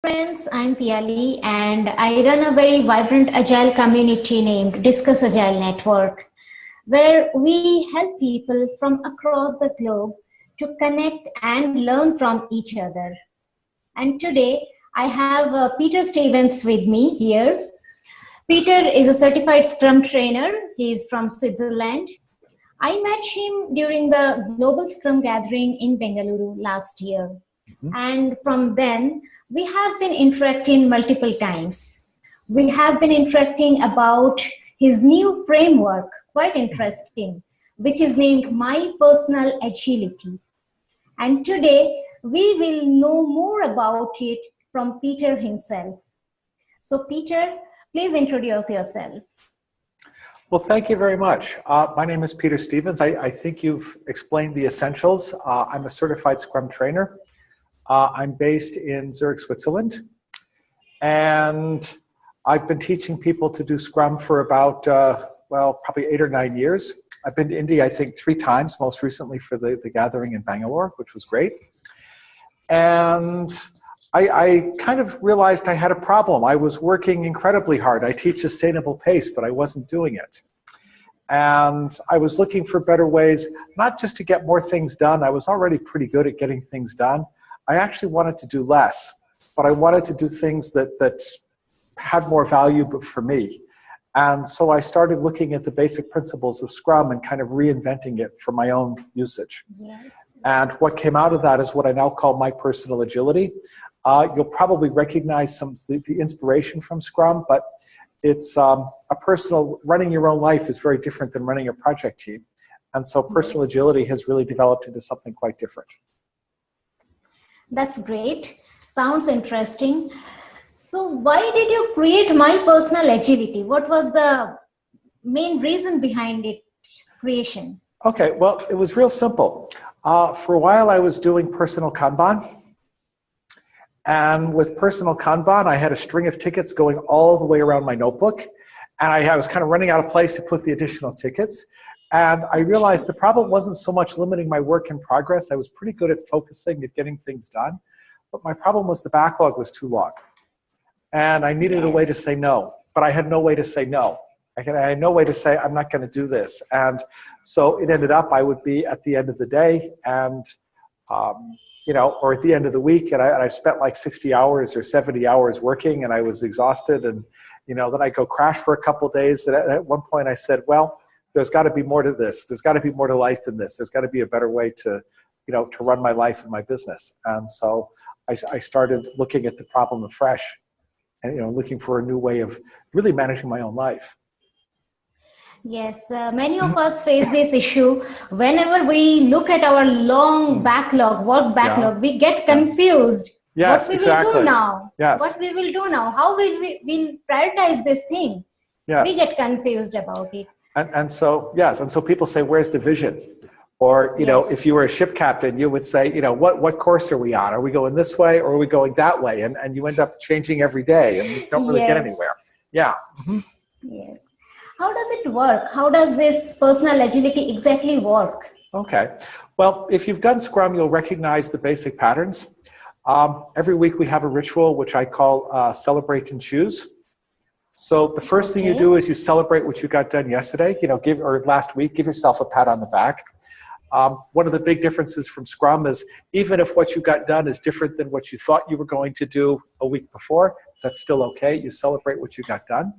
friends, I'm Piali and I run a very vibrant agile community named Discuss Agile Network, where we help people from across the globe to connect and learn from each other. And today I have uh, Peter Stevens with me here. Peter is a certified Scrum trainer. He is from Switzerland. I met him during the Global Scrum Gathering in Bengaluru last year. Mm -hmm. And from then, we have been interacting multiple times. We have been interacting about his new framework, quite interesting, which is named My Personal Agility. And today, we will know more about it from Peter himself. So Peter, please introduce yourself. Well, thank you very much. Uh, my name is Peter Stevens. I, I think you've explained the essentials. Uh, I'm a certified Scrum trainer. Uh, I'm based in Zurich, Switzerland. And I've been teaching people to do Scrum for about, uh, well, probably eight or nine years. I've been to India, I think, three times, most recently for the, the gathering in Bangalore, which was great. And I, I, kind of realized I had a problem. I was working incredibly hard. I teach sustainable pace, but I wasn't doing it. And I was looking for better ways, not just to get more things done. I was already pretty good at getting things done, I actually wanted to do less, but I wanted to do things that, that had more value but for me. And so I started looking at the basic principles of Scrum and kind of reinventing it for my own usage. Yes. And what came out of that is what I now call my personal agility. Uh, you'll probably recognize some the, the inspiration from Scrum, but it's um, a personal, running your own life is very different than running a project team. And so personal yes. agility has really developed into something quite different. That's great. Sounds interesting. So why did you create My Personal Agility? What was the main reason behind its creation? Okay, well, it was real simple. Uh, for a while, I was doing personal Kanban. And with personal Kanban, I had a string of tickets going all the way around my notebook. And I, I was kind of running out of place to put the additional tickets. And I realized the problem wasn't so much limiting my work in progress. I was pretty good at focusing, at getting things done. But my problem was the backlog was too long. And I needed yes. a way to say no, but I had no way to say no. I, had no way to say, I'm not going to do this. And so it ended up, I would be at the end of the day and, um, you know, or at the end of the week, and I, and I spent like 60 hours or 70 hours working, and I was exhausted. And, you know, then I go crash for a couple days. And at, at one point I said, well, there's got to be more to this. There's got to be more to life than this. There's got to be a better way to, you know, to run my life and my business. And so I, I started looking at the problem afresh and, you know, looking for a new way of really managing my own life. Yes, uh, many of us face this issue. Whenever we look at our long hmm. backlog, work backlog, yeah. we get confused. Yes, what we exactly. will do now? Yes. What we will do now? How will we will prioritize this thing? Yes. We get confused about it. And, and so, yes, and so people say, where's the vision? Or, you yes. know, if you were a ship captain, you would say, you know, what, what course are we on? Are we going this way or are we going that way? And, and you end up changing every day and you don't really yes. get anywhere. Yeah. Mm -hmm. Yes. How does it work? How does this personal agility exactly work? Okay. Well, if you've done Scrum, you'll recognize the basic patterns. Um, every week we have a ritual, which I call uh, celebrate and choose. So the first okay. thing you do is you celebrate what you got done yesterday, you know, give or last week, give yourself a pat on the back. Um, one of the big differences from Scrum is even if what you got done is different than what you thought you were going to do a week before, that's still okay. You celebrate what you got done.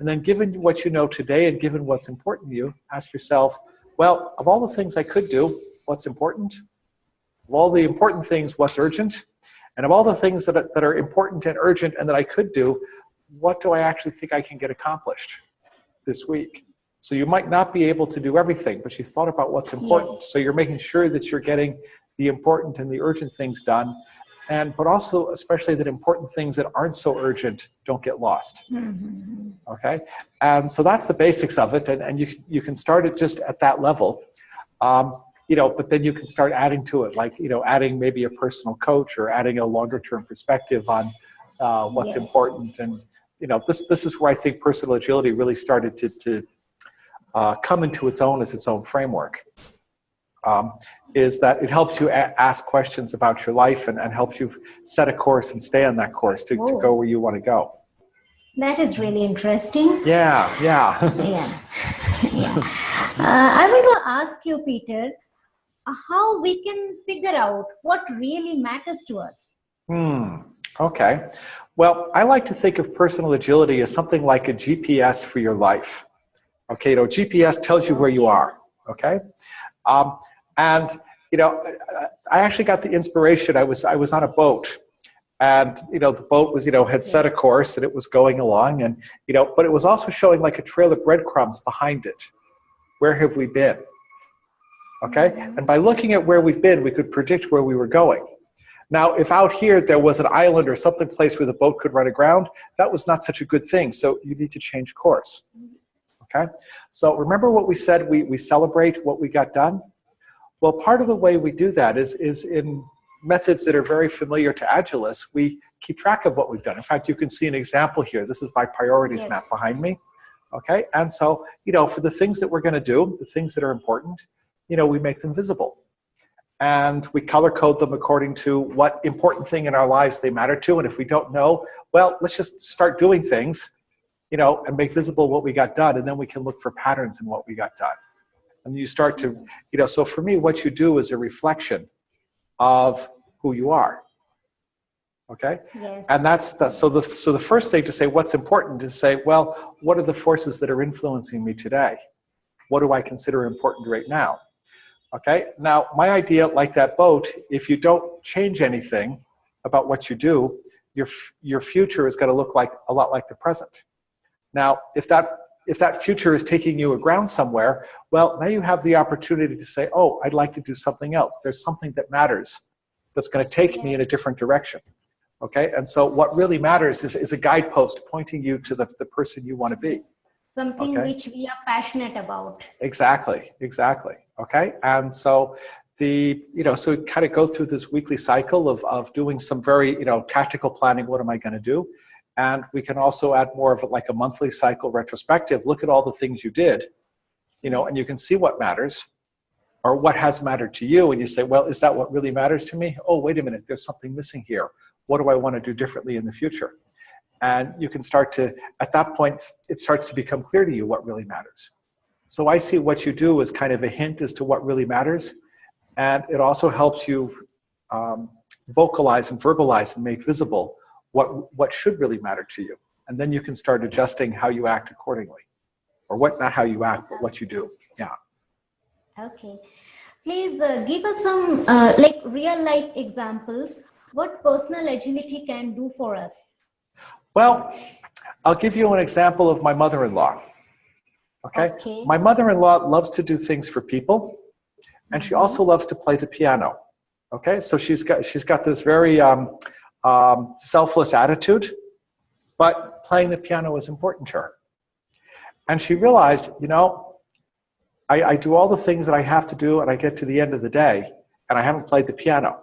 And then given what you know today and given what's important to you, ask yourself, well, of all the things I could do, what's important? Of all the important things, what's urgent? And of all the things that are, that are important and urgent and that I could do, what do I actually think I can get accomplished this week? So you might not be able to do everything, but you thought about what's important. Yes. So you're making sure that you're getting the important and the urgent things done. And, but also, especially that important things that aren't so urgent don't get lost. Mm -hmm. Okay? And so that's the basics of it. And, and you, you can start it just at that level. Um, you know, but then you can start adding to it, like, you know, adding maybe a personal coach or adding a longer term perspective on uh, what's yes. important and you know, this, this is where I think personal agility really started to, to uh, come into its own as its own framework. um, is that it helps you ask questions about your life and, and helps you set a course and stay on that course to, to go where you want to go. That is really interesting. Yeah, yeah. yeah, yeah. Uh, I want to ask you, Peter, how we can figure out what really matters to us. Hmm, okay. Well, I like to think of personal agility as something like a GPS for your life. Okay, you know, GPS tells you where you are, okay? Um, and, you know, I actually got the inspiration, I was, I was on a boat and you know the boat was you know had set a course and it was going along and you know but it was also showing like a trail of breadcrumbs behind it. Where have we been? Okay? And by looking at where we've been we could predict where we were going now if out here there was an island or something place where the boat could run aground that was not such a good thing so you need to change course okay so remember what we said we we celebrate what we got done well part of the way we do that is is in methods that are very familiar to Agilists, we keep track of what we've done. In fact, you can see an example here. This is my priorities Yes. map behind me. Okay, and so, you know, for the things that we're gonna do, the things that are important, you know, we make them visible. And we color code them according to what important thing in our lives they matter to. And if we don't know, well, let's just start doing things, you know, and make visible what we got done. And then we can look for patterns in what we got done. And you start to, you know, so for me, what you do is a reflection of who you are. Okay? Yes. And that's, that's so the so the first thing to say what's important is say, well, what are the forces that are influencing me today? What do I consider important right now? Okay? Now, my idea like that boat, if you don't change anything about what you do, your your future is going to look like a lot like the present. Now, if that if that future is taking you aground somewhere, well, now you have the opportunity to say, oh, I'd like to do something else. There's something that matters that's going to take me in a different direction. Okay, and so what really matters is, is a guidepost pointing you to the, the person you want to be. Something okay. which we are passionate about. Exactly, exactly. Okay, and so the, you know, so we kind of go through this weekly cycle of, of doing some very, you know, tactical planning. What am I going to do? And we can also add more of it like a monthly cycle retrospective. Look at all the things you did, you know, and you can see what matters or what has mattered to you. And you say, well, is that what really matters to me? Oh, wait a minute, there's something missing here. What do I want to do differently in the future? And you can start to, at that point, it starts to become clear to you what really matters. So I see what you do as kind of a hint as to what really matters. And it also helps you um, vocalize and verbalize and make visible what, what should really matter to you. And then you can start adjusting how you act accordingly. Or what, not how you act, but what you do. Yeah. Okay. Please uh, give us some uh, like real life examples what personal agility can do for us. Well, I'll give you an example of my mother-in-law. Okay? Okay. My mother-in-law loves to do things for people, and she also loves to play the piano. Okay, so she's got she's got this very um, um, selfless attitude, but playing the piano is important to her. And she realized, you know, I, I do all the things that I have to do, and I get to the end of the day, and I haven't played the piano.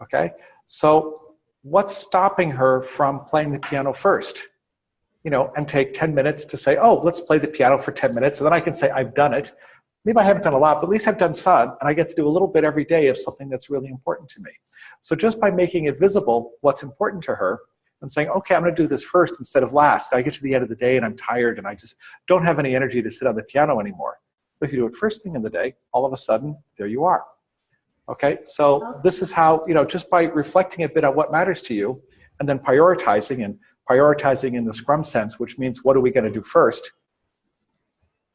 Okay, so what's stopping her from playing the piano first? You know, and take 10 minutes to say, oh, let's play the piano for 10 minutes, and then I can say, I've done it. Maybe I haven't done a lot, but at least I've done some, and I get to do a little bit every day of something that's really important to me. So just by making it visible what's important to her and saying, okay, I'm gonna do this first instead of last. I get to the end of the day and I'm tired and I just don't have any energy to sit on the piano anymore. But if you do it first thing in the day, all of a sudden, there you are. Okay, so this is how, you know, just by reflecting a bit on what matters to you and then prioritizing and prioritizing in the Scrum sense, which means what are we gonna do first?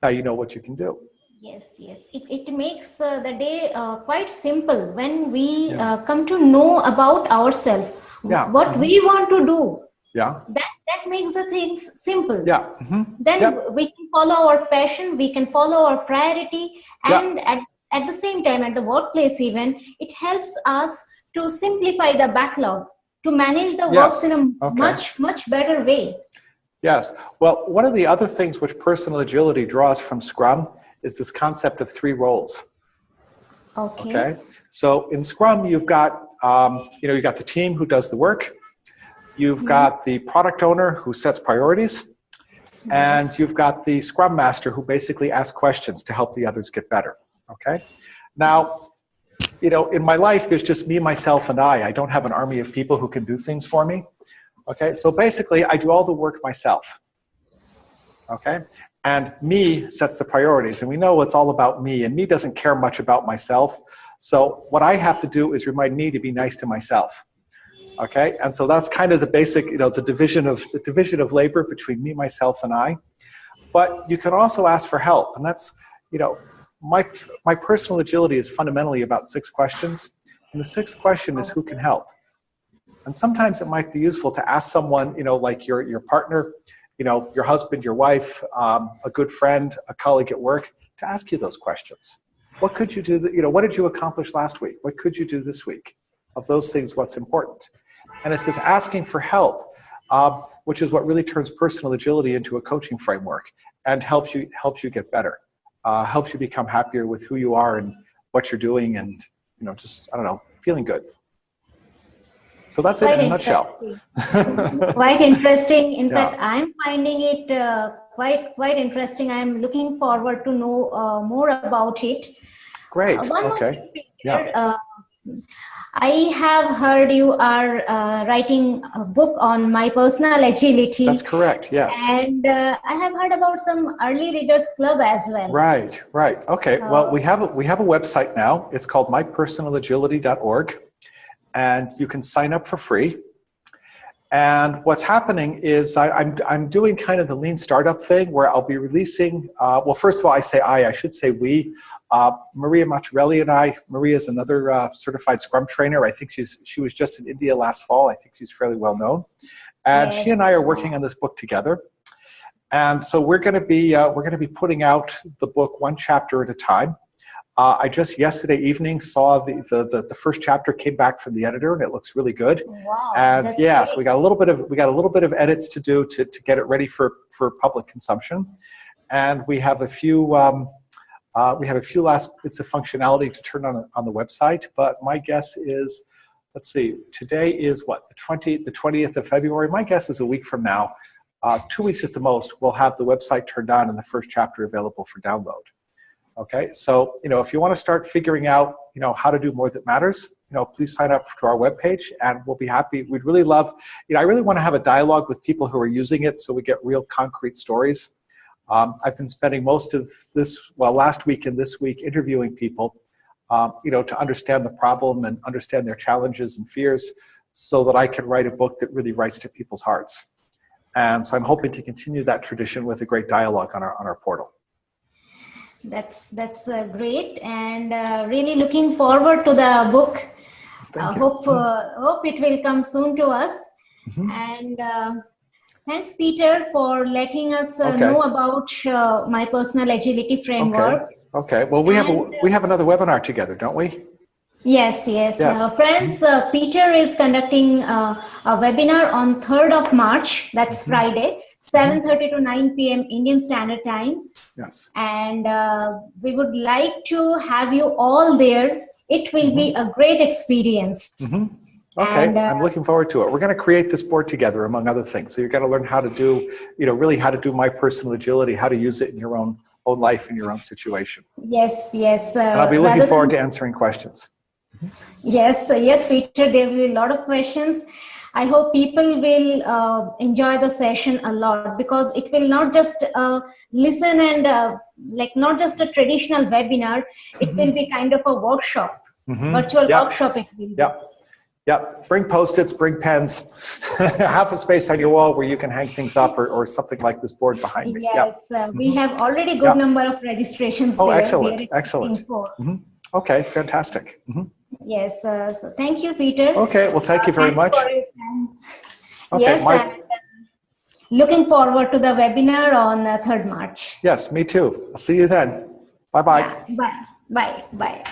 Now you know what you can do. Yes, yes. It, it makes uh, the day uh, quite simple when we Yeah. uh, come to know about ourselves, Yeah. what we want to do. Yeah, That, that makes the things simple. yeah. mhm. Then Yeah. we can follow our passion, we can follow our priority, and at, at the same time, at the workplace even, it helps us to simplify the backlog, to manage the Yes. works in a Okay. much, much better way. Yes. Well, one of the other things which personal agility draws from Scrum is this concept of three roles. Okay. Okay. So in Scrum, you've got um, you know you've got the team who does the work, you've got the product owner who sets priorities, and you've got the Scrum master who basically asks questions to help the others get better. Okay. Now, you know, in my life, there's just me, myself, and I. I don't have an army of people who can do things for me. Okay, so basically, I do all the work myself. Okay, and me sets the priorities, and we know it's all about me, and me doesn't care much about myself. So what I have to do is remind me to be nice to myself. Okay, and so that's kind of the basic, you know, the division of the division of labor between me, myself, and I. But you can also ask for help, and that's, you know, my, my personal agility is fundamentally about six questions. And the sixth question is who can help? And sometimes it might be useful to ask someone, you know, like your, your partner, you know, your husband, your wife, um, a good friend, a colleague at work, to ask you those questions. What could you do, you know, what did you accomplish last week? What could you do this week? Of those things, what's important? And it's this asking for help, um, which is what really turns personal agility into a coaching framework and helps you, helps you get better uh, helps you become happier with who you are and what you're doing and, you know, just, I don't know, feeling good. So that's quite it in a nutshell. quite interesting. In yeah. fact, I'm finding it uh, quite quite interesting. I'm looking forward to know uh, more about it. Great. Uh, okay. yeah. I have heard you are uh, writing a book on my personal agility. That's correct, yes. And uh, I have heard about some early readers club as well. Right, right. Okay, uh, well, we have, a, we have a website now. It's called mypersonalagility.org. And you can sign up for free. And what's happening is I, am I'm, I'm doing kind of the lean startup thing where I'll be releasing, uh, well, first of all, I say I, I should say we. Uh, Maria Matarelli and I, Maria is another uh, certified Scrum trainer. I think she's she was just in India last fall. I think she's fairly well known. And yes. she and I are working on this book together. And so we're going to be uh, we're going to be putting out the book one chapter at a time. Uh, I just yesterday evening saw the, the, the the first chapter came back from the editor and it looks really good. Wow, and yes, great. we got a little bit of we got a little bit of edits to do to to get it ready for for public consumption, and we have a few. Um, uh, we have a few last bits of functionality to turn on on the website, but my guess is, let's see, today is what the 20 the 20th of February. My guess is a week from now, uh, two weeks at the most, we'll have the website turned on and the first chapter available for download. Okay, so you know if you want to start figuring out you know how to do more that matters, you know please sign up to our webpage and we'll be happy. We'd really love, you know, I really want to have a dialogue with people who are using it so we get real concrete stories. Um, I've been spending most of this, well, last week and this week interviewing people, um, you know, to understand the problem and understand their challenges and fears so that I can write a book that really writes to people's hearts. And so I'm hoping to continue that tradition with a great dialogue on our, on our portal. That's, that's uh, great and uh, really looking forward to the book. Uh, hope, uh, hope it will come soon to us. Mm -hmm. And uh, Thanks, Peter, for letting us uh, okay. know about uh, my personal agility framework. Okay. Okay. Well, we and, have a, we have another webinar together, don't we? Yes, yes. yes. Uh, friends, uh, Peter is conducting uh, a webinar on 3rd of March. That's mm -hmm. Friday. 7.30 mm-hmm. to 9 p.m. Indian Standard Time. Yes. And uh, we would like to have you all there. It will mm -hmm. be mm-hmm. a great experience. Mm -hmm. Okay, and, uh, I'm looking forward to it. We're going to create this board together, among other things. So you're going to learn how to do, you know, really how to do my personal agility, how to use it in your own own life in your own situation. Yes, yes. Uh, and I'll be looking forward to answering questions. Yes, yes, Peter. There will be a lot of questions. I hope people will uh, enjoy the session a lot because it will not just uh, listen and uh, like not just a traditional webinar. It mm -hmm. will be kind of a workshop, mm -hmm. virtual yep. workshop. It will. Be. Yep, bring post-its, bring pens. Have a space on your wall where you can hang things up or, or something like this board behind me. Yes, yep. uh, we mm -hmm. have already good yep. number of registrations Oh, there. excellent, excellent. Mm -hmm. Okay, fantastic. Mm -hmm. Yes, uh, so thank you, Peter. Okay, well, thank you very uh, much. Okay, yes, my... uh, looking forward to the webinar on 3rd uh, March. Yes, me too. I'll see you then. Bye-bye. Yeah, bye, bye, bye.